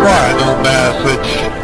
Change message.